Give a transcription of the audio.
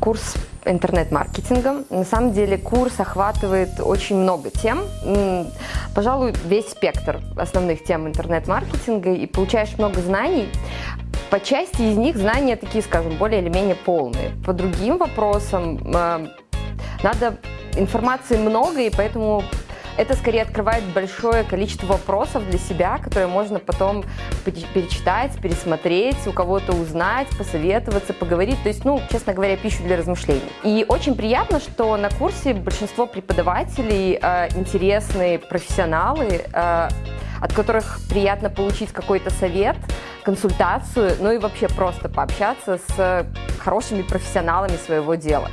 курс интернет-маркетингом. На самом деле курс охватывает очень много тем, пожалуй, весь спектр основных тем интернет-маркетинга, и получаешь много знаний. По части из них знания такие, скажем, более или менее полные. По другим вопросам э, надо информации много, и поэтому это скорее открывает большое количество вопросов для себя, которые можно потом перечитать, пересмотреть, у кого-то узнать, посоветоваться, поговорить. То есть, ну, честно говоря, пищу для размышлений. И очень приятно, что на курсе большинство преподавателей э, интересные профессионалы, э, от которых приятно получить какой-то совет, консультацию, ну и вообще просто пообщаться с хорошими профессионалами своего дела.